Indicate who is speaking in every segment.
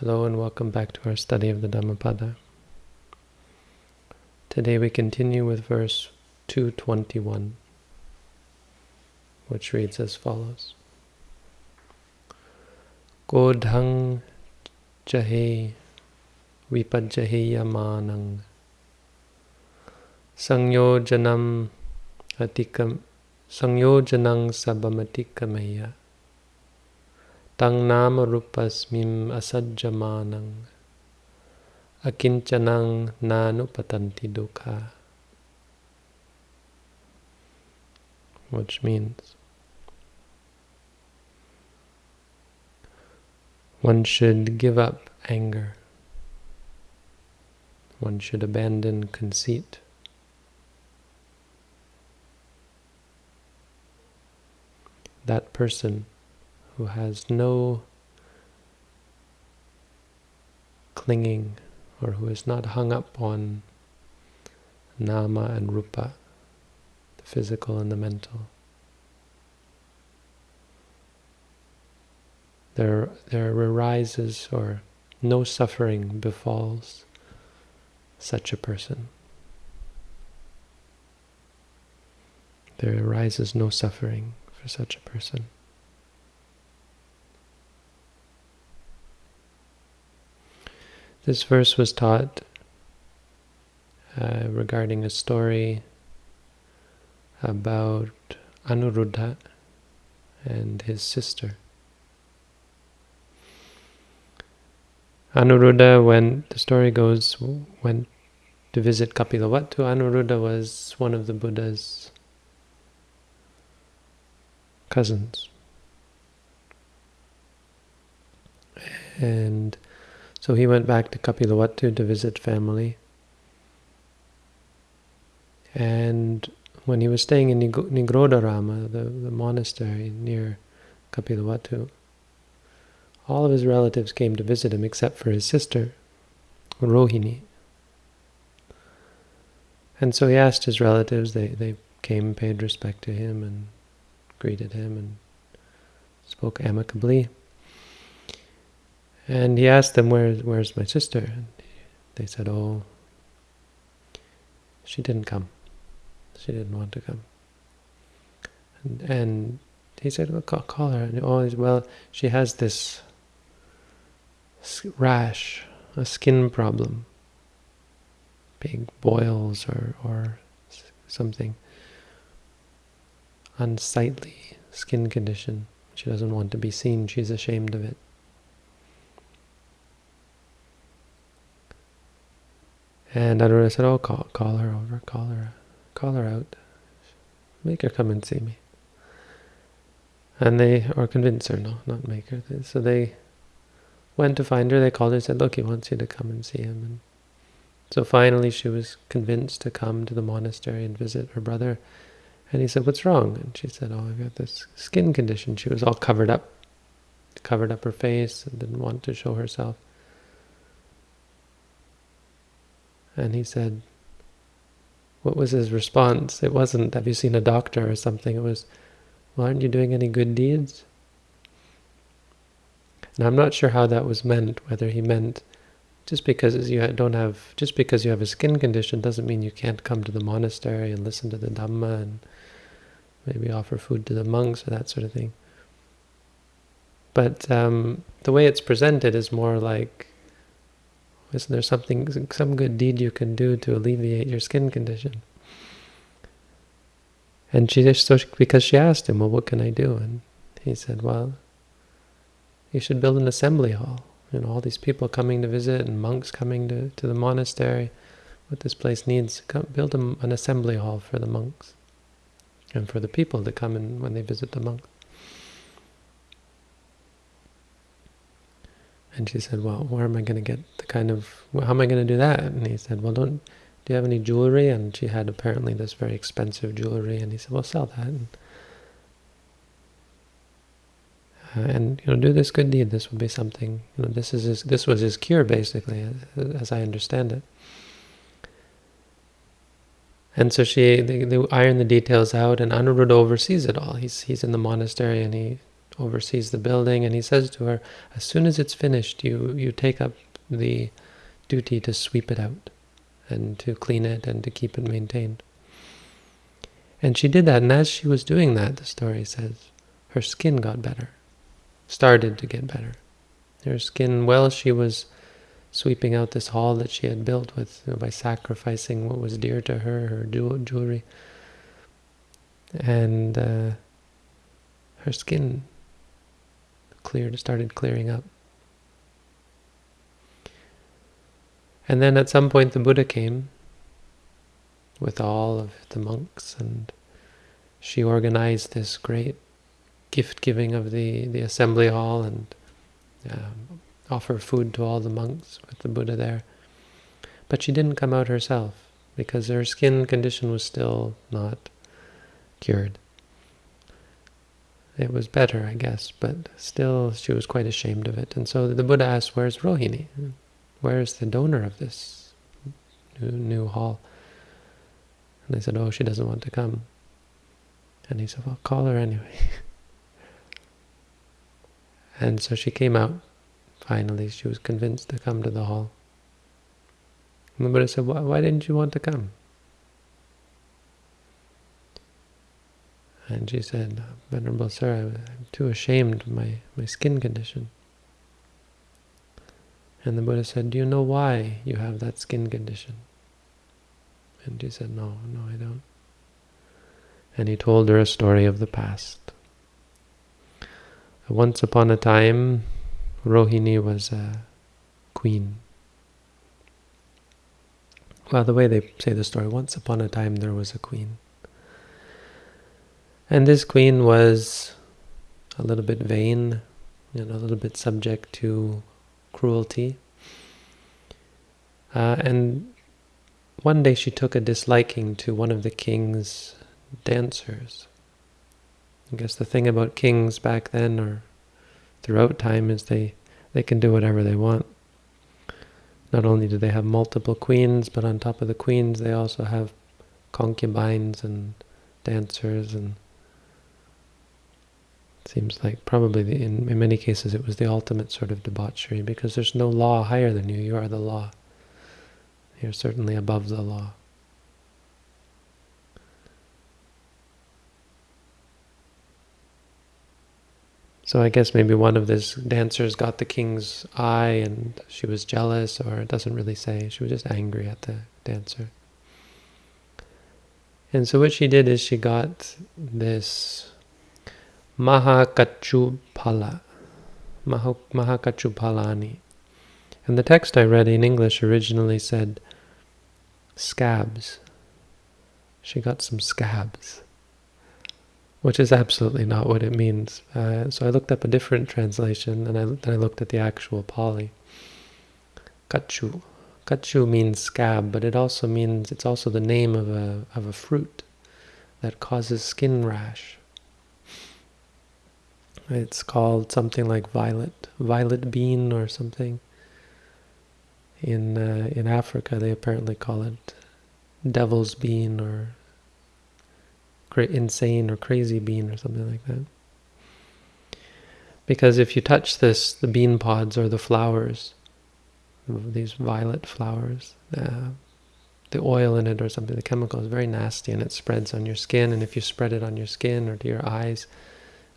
Speaker 1: Hello and welcome back to our study of the Dhammapada. Today we continue with verse 221, which reads as follows. Godhang jahe vipajjaheya manang sangyojanam atikam sangyojanang sabamatikamaya Tang nama rupasmim asajjamanang akinchanang nanupatanti dukkha. Which means one should give up anger. One should abandon conceit. That person who has no clinging or who is not hung up on nama and rupa, the physical and the mental. There, there arises or no suffering befalls such a person. There arises no suffering for such a person. This verse was taught uh, regarding a story about Anuruddha and his sister. Anuruddha went, the story goes, went to visit Kapilavatthu. Anuruddha was one of the Buddha's cousins. And so he went back to Kapilavatthu to visit family. And when he was staying in Nigrodharama, the, the monastery near Kapilavatthu, all of his relatives came to visit him except for his sister, Rohini. And so he asked his relatives, they, they came, paid respect to him and greeted him and spoke amicably. And he asked them, Where, where's my sister? And they said, oh, she didn't come. She didn't want to come. And, and he said, well, call, call her. And oh, well, she has this rash, a skin problem, big boils or, or something, unsightly skin condition. She doesn't want to be seen. She's ashamed of it. And Anuruddha said, oh, call, call her over, call her, call her out. Make her come and see me. And they, or convince her, no, not make her. So they went to find her, they called her and said, look, he wants you to come and see him. And so finally she was convinced to come to the monastery and visit her brother. And he said, what's wrong? And she said, oh, I've got this skin condition. She was all covered up, covered up her face and didn't want to show herself. And he said, what was his response? It wasn't, have you seen a doctor or something? It was, well, aren't you doing any good deeds? And I'm not sure how that was meant, whether he meant just because you don't have, just because you have a skin condition doesn't mean you can't come to the monastery and listen to the Dhamma and maybe offer food to the monks or that sort of thing. But um, the way it's presented is more like isn't there something, some good deed you can do to alleviate your skin condition? And she just, so because she asked him, well, what can I do? And he said, well, you should build an assembly hall. You know, all these people coming to visit and monks coming to, to the monastery. What this place needs, come, build a, an assembly hall for the monks and for the people to come in when they visit the monks. And she said, well, where am I going to get the kind of, how am I going to do that? And he said, well, don't, do you have any jewelry? And she had apparently this very expensive jewelry. And he said, well, sell that. And, uh, and you know, do this good deed. This will be something, you know, this is his, this was his cure, basically, as, I understand it. And so she, they, they iron the details out, and Anuruddha oversees it all. He's he's in the monastery, and he oversees the building, and he says to her, as soon as it's finished, you, you take up the duty to sweep it out and to clean it and to keep it maintained. And she did that, and as she was doing that, the story says, her skin got better, started to get better. Her skin, well, she was sweeping out this hall that she had built with you know, by sacrificing what was dear to her, her jewelry, and uh, her skin cleared, started clearing up. And then at some point the Buddha came with all of the monks and she organized this great gift giving of the, the assembly hall and um, offer food to all the monks with the Buddha there. But she didn't come out herself because her skin condition was still not cured. It was better, I guess, but still she was quite ashamed of it. And so the Buddha asked, where's Rohini? Where's the donor of this new, new hall? And they said, oh, she doesn't want to come. And he said, well, call her anyway. and so she came out. Finally, she was convinced to come to the hall. And the Buddha said, why, why didn't you want to come? And she said, Venerable Sir, I'm too ashamed of my, my skin condition. And the Buddha said, do you know why you have that skin condition? And she said, no, no, I don't. And he told her a story of the past. Once upon a time, Rohini was a queen. Well, the way they say the story, once upon a time there was a queen. And this queen was a little bit vain, and a little bit subject to cruelty. Uh, and one day she took a disliking to one of the king's dancers. I guess the thing about kings back then or throughout time is they, they can do whatever they want. Not only do they have multiple queens, but on top of the queens they also have concubines and dancers and Seems like probably the, in, in many cases it was the ultimate sort of debauchery because there's no law higher than you. You are the law. You're certainly above the law. So I guess maybe one of these dancers got the king's eye and she was jealous, or it doesn't really say. She was just angry at the dancer. And so what she did is she got this Mahakachupala. Mahakachupalani. And the text I read in English originally said scabs. She got some scabs, which is absolutely not what it means. Uh, so I looked up a different translation, and I, then I looked at the actual Pali. Kachu. Kachu means scab, but it also means, it's also the name of a, of a fruit that causes skin rash. It's called something like violet, violet bean or something. In uh, in Africa, they apparently call it devil's bean or insane or crazy bean or something like that. Because if you touch this, the bean pods or the flowers, these violet flowers, uh, the oil in it or something, the chemical is very nasty and it spreads on your skin. And if you spread it on your skin or to your eyes,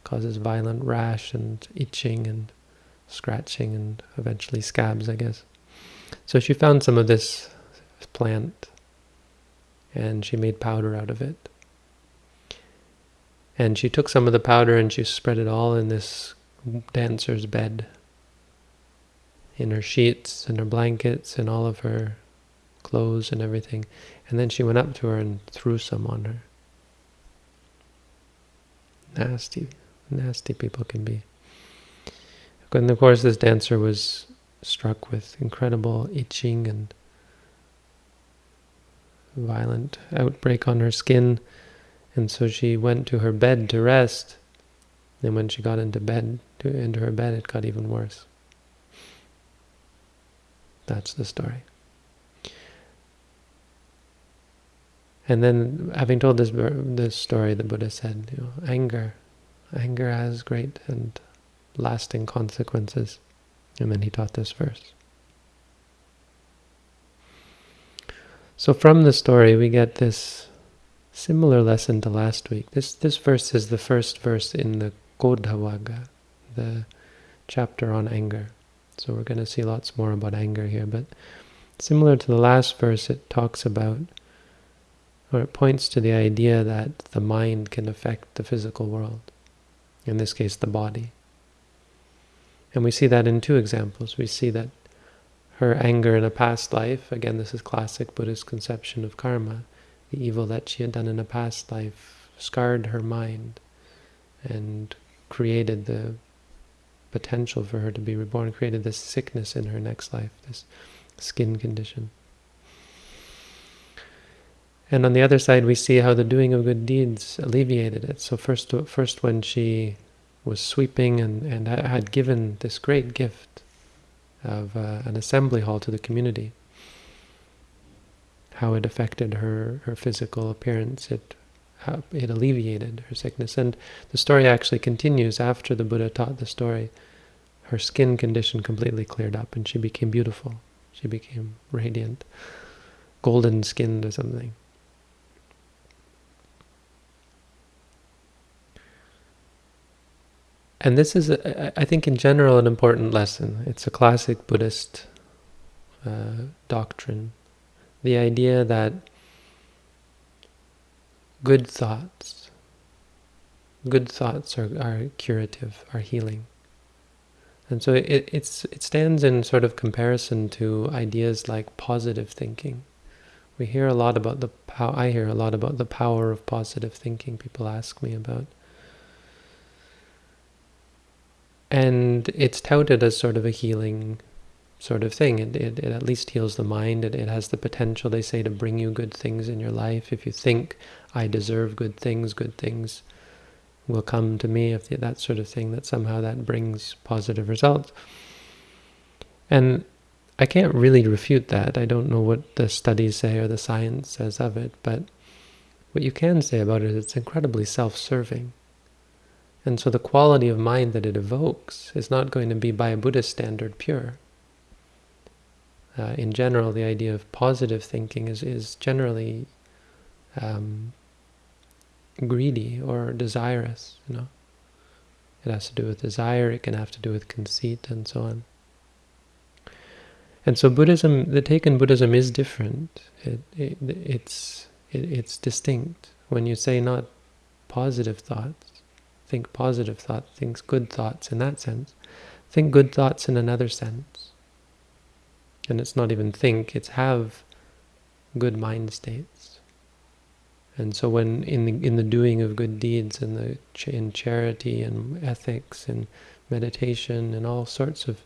Speaker 1: causes violent rash and itching and scratching and eventually scabs, I guess. So she found some of this plant and she made powder out of it. And she took some of the powder and she spread it all in this dancer's bed, in her sheets and her blankets and all of her clothes and everything. And then she went up to her and threw some on her. Nasty nasty people can be. And of course this dancer was struck with incredible itching and violent outbreak on her skin. And so she went to her bed to rest. And when she got into bed to, into her bed it got even worse. That's the story. And then having told this this story the buddha said you know, anger anger has great and lasting consequences. And then he taught this verse. So from the story we get this similar lesson to last week. This this verse is the first verse in the Kodhavagga, the chapter on anger. So we're going to see lots more about anger here, but similar to the last verse, it talks about, or it points to the idea that the mind can affect the physical world, in this case the body. And we see that in two examples. We see that her anger in a past life, again this is classic Buddhist conception of karma, the evil that she had done in a past life scarred her mind and created the potential for her to be reborn, created this sickness in her next life, this skin condition. And on the other side, we see how the doing of good deeds alleviated it. So first, first when she was sweeping and, and had given this great gift of uh, an assembly hall to the community, how it affected her, her physical appearance, it, it alleviated her sickness. And the story actually continues after the Buddha taught the story. Her skin condition completely cleared up and she became beautiful. She became radiant, golden skinned or something. And this is, I think, in general, an important lesson. It's a classic Buddhist uh, doctrine. The idea that good thoughts, good thoughts are, are curative, are healing. And so it, it's, it stands in sort of comparison to ideas like positive thinking. We hear a lot about the power, I hear a lot about the power of positive thinking, people ask me about. And it's touted as sort of a healing sort of thing. It, it, it at least heals the mind. It, it has the potential, they say, to bring you good things in your life. If you think, I deserve good things, good things will come to me, if that sort of thing, that somehow that brings positive results. And I can't really refute that. I don't know what the studies say or the science says of it, but what you can say about it is it's incredibly self-serving. And so the quality of mind that it evokes is not going to be by a Buddhist standard pure. Uh, in general, the idea of positive thinking is, is generally um, greedy or desirous, you know. It has to do with desire, it can have to do with conceit and so on. And so Buddhism, the take in Buddhism is different. It, it, it's, it, it's distinct. When you say not positive thoughts, think positive thoughts, think good thoughts in that sense. Think good thoughts in another sense. And it's not even think, it's have good mind states. And so when in the, in the doing of good deeds, in, the, in charity and ethics and meditation and all sorts of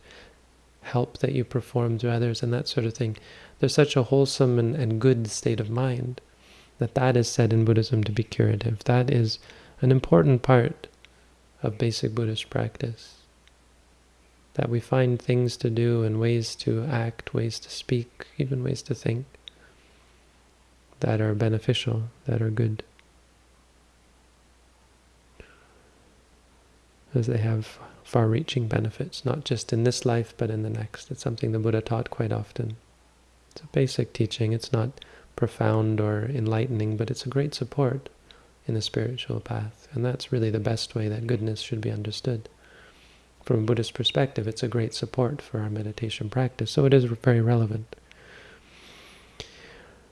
Speaker 1: help that you perform to others and that sort of thing, there's such a wholesome and, and good state of mind that that is said in Buddhism to be curative. That is an important part of basic Buddhist practice. That we find things to do and ways to act, ways to speak, even ways to think that are beneficial, that are good. As they have far-reaching benefits, not just in this life, but in the next. It's something the Buddha taught quite often. It's a basic teaching. It's not profound or enlightening, but it's a great support in the spiritual path. And that's really the best way that goodness should be understood. From a Buddhist perspective, it's a great support for our meditation practice, so it is very relevant.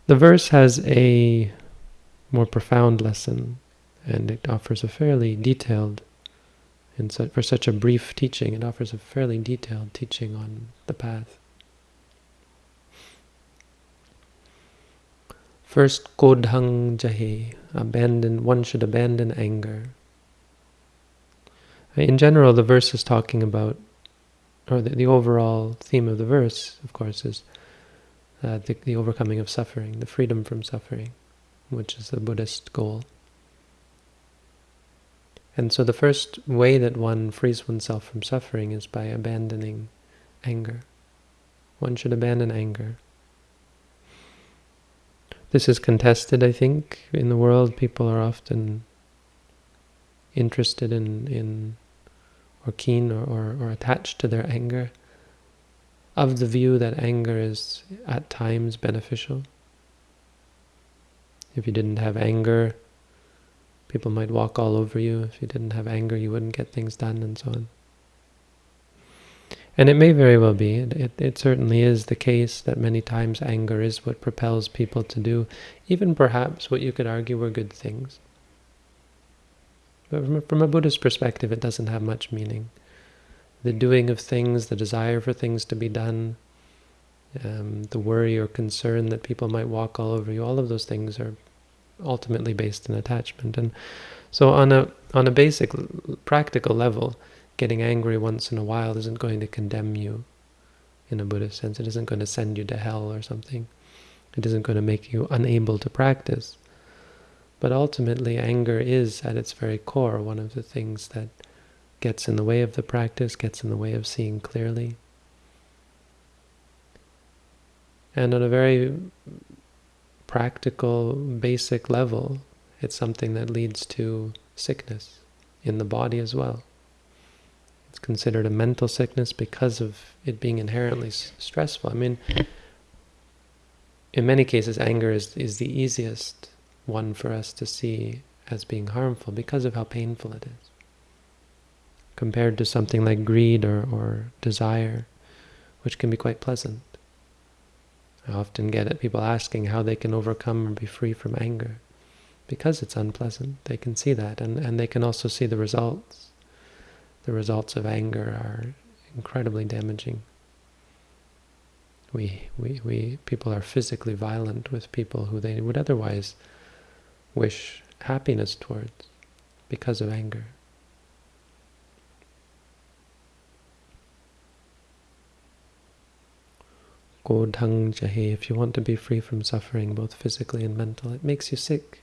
Speaker 1: The verse has a more profound lesson, and it offers a fairly detailed, and so for such a brief teaching, it offers a fairly detailed teaching on the path. First, kodhang jahe, abandon, one should abandon anger. In general, the verse is talking about, or the, the overall theme of the verse, of course, is uh, the, the overcoming of suffering, the freedom from suffering, which is the Buddhist goal. And so the first way that one frees oneself from suffering is by abandoning anger. One should abandon anger. This is contested, I think, in the world. People are often interested in, in or keen or, or, or attached to their anger, of the view that anger is at times beneficial. If you didn't have anger, people might walk all over you. If you didn't have anger, you wouldn't get things done, and so on. And it may very well be, it, it, certainly is the case that many times anger is what propels people to do even perhaps what you could argue were good things. But from a, from a Buddhist perspective, it doesn't have much meaning. The doing of things, the desire for things to be done, um, the worry or concern that people might walk all over you, all of those things are ultimately based in attachment. And so on a on a basic practical level, getting angry once in a while isn't going to condemn you in a Buddhist sense. It isn't going to send you to hell or something. It isn't going to make you unable to practice. But ultimately, anger is, at its very core, one of the things that gets in the way of the practice, gets in the way of seeing clearly. And on a very practical, basic level, it's something that leads to sickness in the body as well. It's considered a mental sickness because of it being inherently stressful. I mean, in many cases, anger is, is the easiest one for us to see as being harmful because of how painful it is. Compared to something like greed or, or desire, which can be quite pleasant. I often get people asking how they can overcome or be free from anger. Because it's unpleasant, they can see that, and, and they can also see the results the results of anger are incredibly damaging. We, we, we, people are physically violent with people who they would otherwise wish happiness towards because of anger. Godhang jahe, if you want to be free from suffering, both physically and mental, it makes you sick.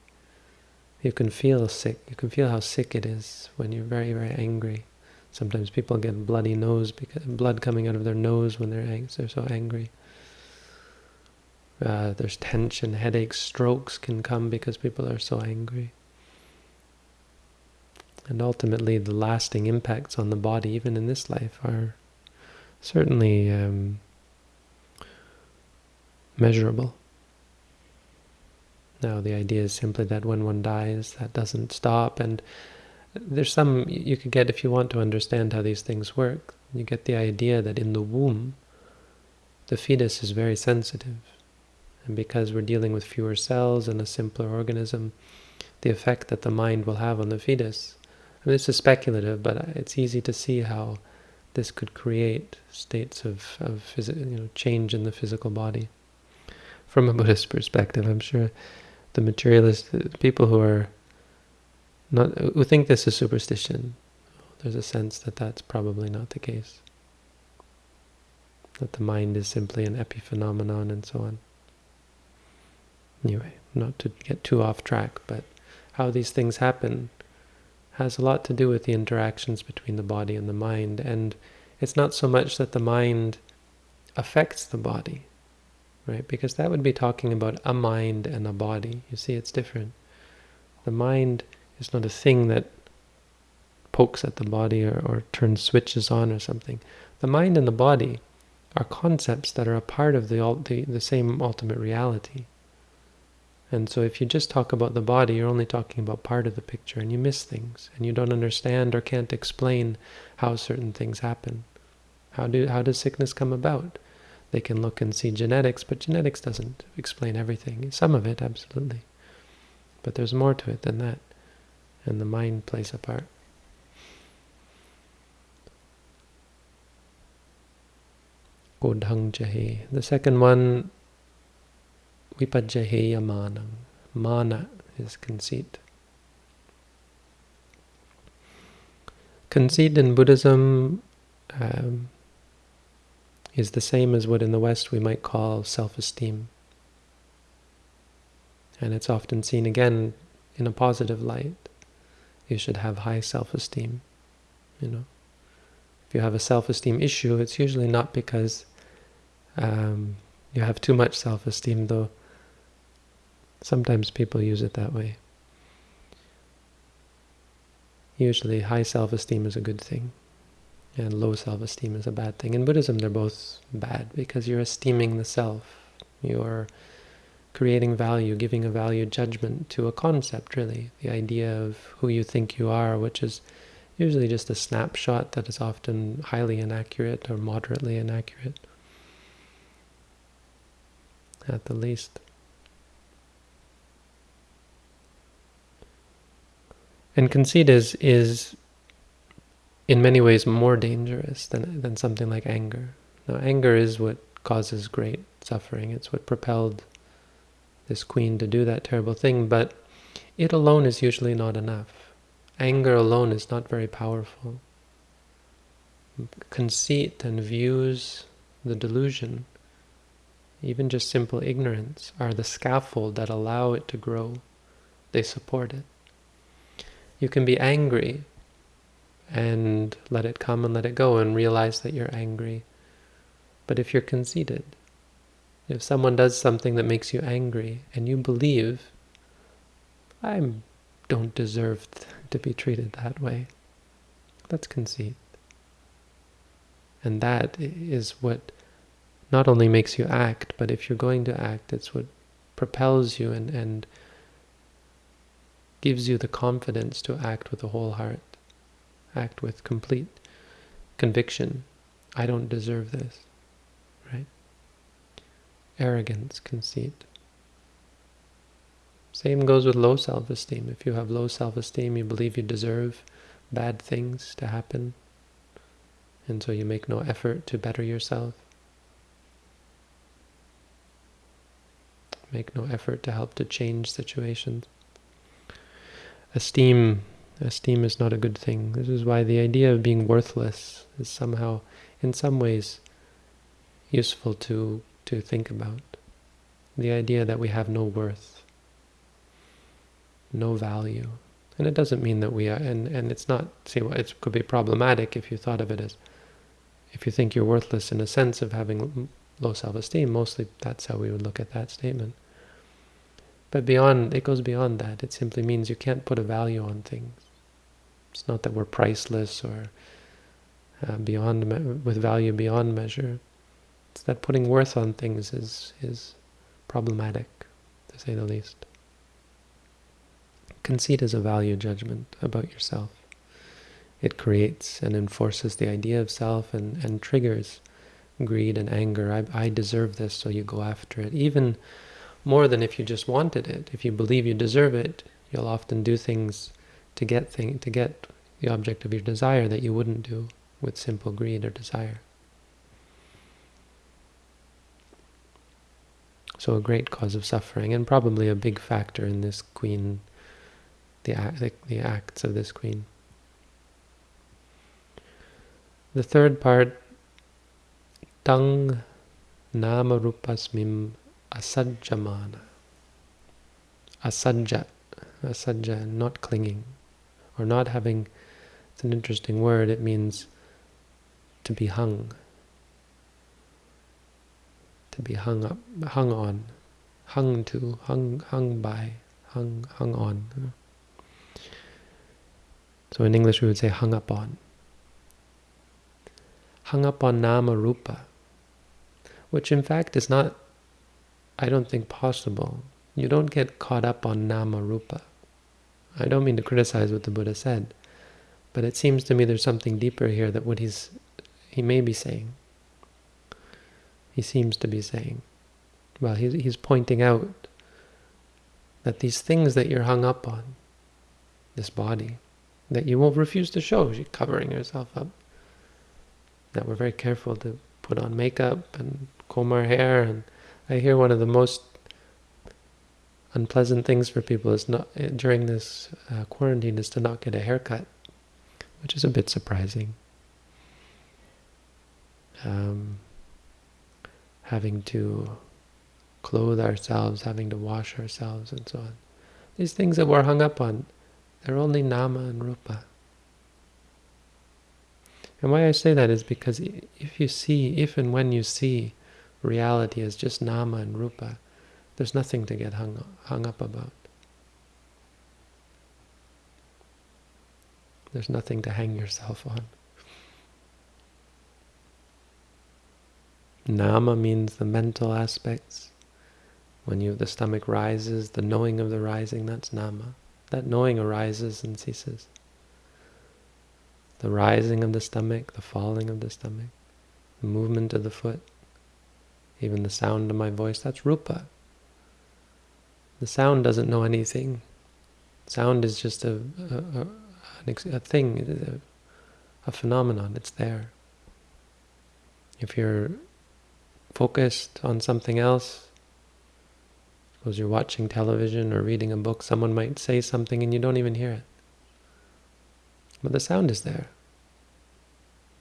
Speaker 1: You can feel sick. You can feel how sick it is when you're very, very angry. Sometimes people get bloody nose, because blood coming out of their nose when they're, angry they're so angry. Uh, there's tension, headaches, strokes can come because people are so angry. And ultimately, the lasting impacts on the body, even in this life, are certainly um, measurable. Now, the idea is simply that when one dies, that doesn't stop, and there's some you could get if you want to understand how these things work. You get the idea that in the womb, the fetus is very sensitive. And because we're dealing with fewer cells and a simpler organism, the effect that the mind will have on the fetus, I mean, this is speculative, but it's easy to see how this could create states of, of you know, change in the physical body. From a Buddhist perspective, I'm sure the materialist people who are not who think this is superstition. There's a sense that that's probably not the case. That the mind is simply an epiphenomenon and so on. Anyway, not to get too off track, but how these things happen has a lot to do with the interactions between the body and the mind. And it's not so much that the mind affects the body, right? Because that would be talking about a mind and a body. You see, it's different. The mind it's not a thing that pokes at the body or, or turns switches on or something. The mind and the body are concepts that are a part of the, the, the same ultimate reality. And so if you just talk about the body, you're only talking about part of the picture and you miss things and you don't understand or can't explain how certain things happen. How do how does sickness come about? They can look and see genetics, but genetics doesn't explain everything. Some of it, absolutely. But there's more to it than that and the mind plays a part. Godhang. The second one, vipajjaheya manam. Mana is conceit. Conceit in Buddhism um, is the same as what in the West we might call self-esteem. And it's often seen again in a positive light you should have high self-esteem. You know, if you have a self-esteem issue, it's usually not because um, you have too much self-esteem, though sometimes people use it that way. usually high self-esteem is a good thing and low self-esteem is a bad thing. In Buddhism, they're both bad because you're esteeming the self. You're creating value, giving a value judgment to a concept, really. The idea of who you think you are, which is usually just a snapshot that is often highly inaccurate or moderately inaccurate, at the least. And conceit is, is in many ways more dangerous than, than something like anger. Now, anger is what causes great suffering. It's what propelled this queen to do that terrible thing, but it alone is usually not enough. Anger alone is not very powerful. Conceit and views, the delusion, even just simple ignorance, are the scaffold that allow it to grow. They support it. You can be angry and let it come and let it go and realize that you're angry. But if you're conceited, if someone does something that makes you angry and you believe, I don't deserve to be treated that way, that's conceit. And that is what not only makes you act, but if you're going to act, it's what propels you and, and gives you the confidence to act with a whole heart act with complete conviction. I don't deserve this? Arrogance, conceit. Same goes with low self-esteem. If you have low self-esteem, you believe you deserve bad things to happen, and so you make no effort to better yourself. Make no effort to help to change situations. Esteem Esteem is not a good thing. This is why the idea of being worthless is somehow, in some ways, useful to, to think about. The idea that we have no worth, no value. And it doesn't mean that we are, and, and it's not, see, it could be problematic if you thought of it as, if you think you're worthless in a sense of having low self-esteem, mostly that's how we would look at that statement. But beyond, it goes beyond that. It simply means you can't put a value on things. It's not that we're priceless or uh, beyond with value beyond measure. It's that putting worth on things is is problematic, to say the least. Conceit is a value judgment about yourself. It creates and enforces the idea of self and, and triggers greed and anger. I, I deserve this, so you go after it. Even more than if you just wanted it. If you believe you deserve it, you'll often do things to get thing to get the object of your desire that you wouldn't do with simple greed or desire. So a great cause of suffering, and probably a big factor in this queen, the, the, the acts of this queen. The third part, tang namarupasmim asajjamana. Asajja, asajja, not clinging or not having, it's an interesting word, it means to be hung, to be hung up, hung on, hung to, hung, hung by, hung, hung on. So in English we would say hung up on. Hung up on nama rupa, which in fact is not, I don't think, possible. You don't get caught up on nama rupa. I don't mean to criticize what the Buddha said, but it seems to me there's something deeper here that what he's he may be saying. He seems to be saying. Well, he's, he's pointing out that these things that you're hung up on, this body, that you won't refuse to show, you're covering yourself up, that we're very careful to put on makeup and comb our hair, and I hear one of the most unpleasant things for people is not during this uh, quarantine is to not get a haircut, which is a bit surprising. Um, having to clothe ourselves, having to wash ourselves, and so on. These things that we're hung up on, they're only nama and rupa. And why I say that is because if you see, if and when you see reality as just nama and rupa, there's nothing to get hung, hung up about. There's nothing to hang yourself on. Nama means the mental aspects. When you the stomach rises, the knowing of the rising, that's nama. That knowing arises and ceases. The rising of the stomach, the falling of the stomach, the movement of the foot, even the sound of my voice, that's rupa. The sound doesn't know anything. Sound is just a, a, a, a thing, a, a phenomenon, it's there. If you're focused on something else, suppose you're watching television or reading a book, someone might say something and you don't even hear it. But the sound is there.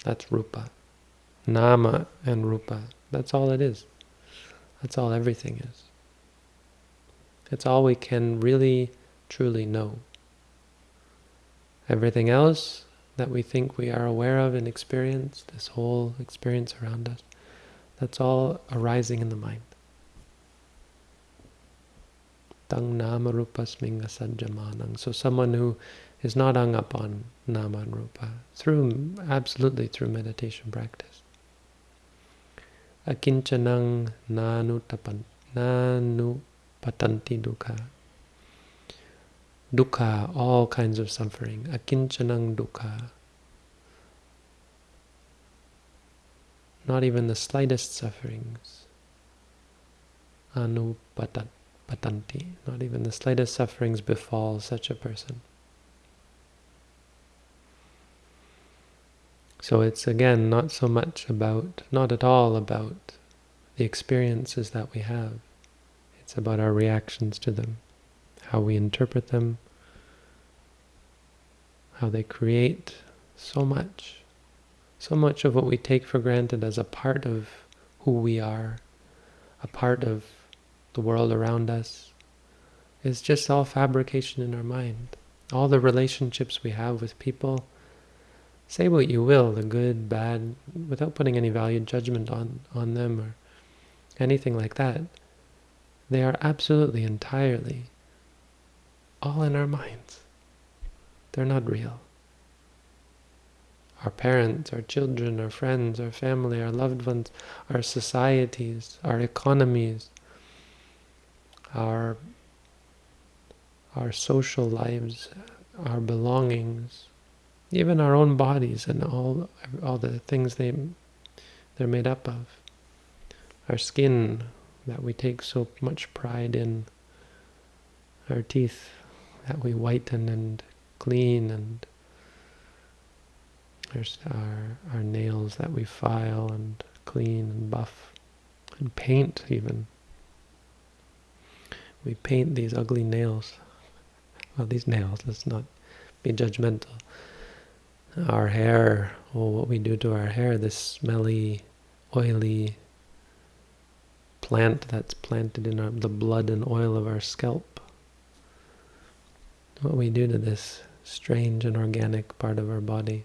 Speaker 1: That's rupa. Nama and rupa. That's all it is. That's all everything is. It's all we can really, truly know. Everything else that we think we are aware of and experience, this whole experience around us, that's all arising in the mind. Tang nama rupa sminga. So someone who is not hung up on nama and rupa, through absolutely through meditation practice. Akinchanang nanu tapan nanu patanti dukkha. Dukkha, all kinds of suffering. Akinchanang dukkha. Not even the slightest sufferings. Anupatanti, not even the slightest sufferings befall such a person. So it's again not so much about, not at all about the experiences that we have. It's about our reactions to them, how we interpret them, how they create so much so much of what we take for granted as a part of who we are, a part of the world around us, is just all fabrication in our mind. All the relationships we have with people, say what you will, the good, bad, without putting any value judgment on, on them or anything like that, they are absolutely, entirely, all in our minds. They're not real our parents, our children, our friends, our family, our loved ones, our societies, our economies, our, our social lives, our belongings, even our own bodies and all, all the things they, they're made up of. Our skin that we take so much pride in, our teeth that we whiten and clean and there's our, our nails that we file and clean and buff and paint even. We paint these ugly nails. Well, these nails, let's not be judgmental. Our hair, oh, what we do to our hair, this smelly, oily plant that's planted in our, the blood and oil of our scalp. What we do to this strange and organic part of our body.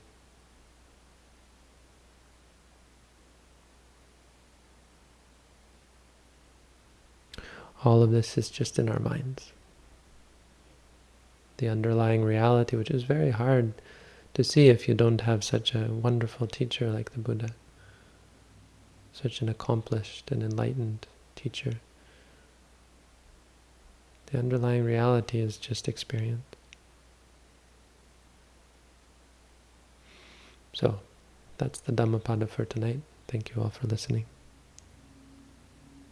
Speaker 1: All of this is just in our minds. The underlying reality, which is very hard to see if you don't have such a wonderful teacher like the Buddha, such an accomplished and enlightened teacher. The underlying reality is just experience. So, that's the Dhammapada for tonight. Thank you all for listening.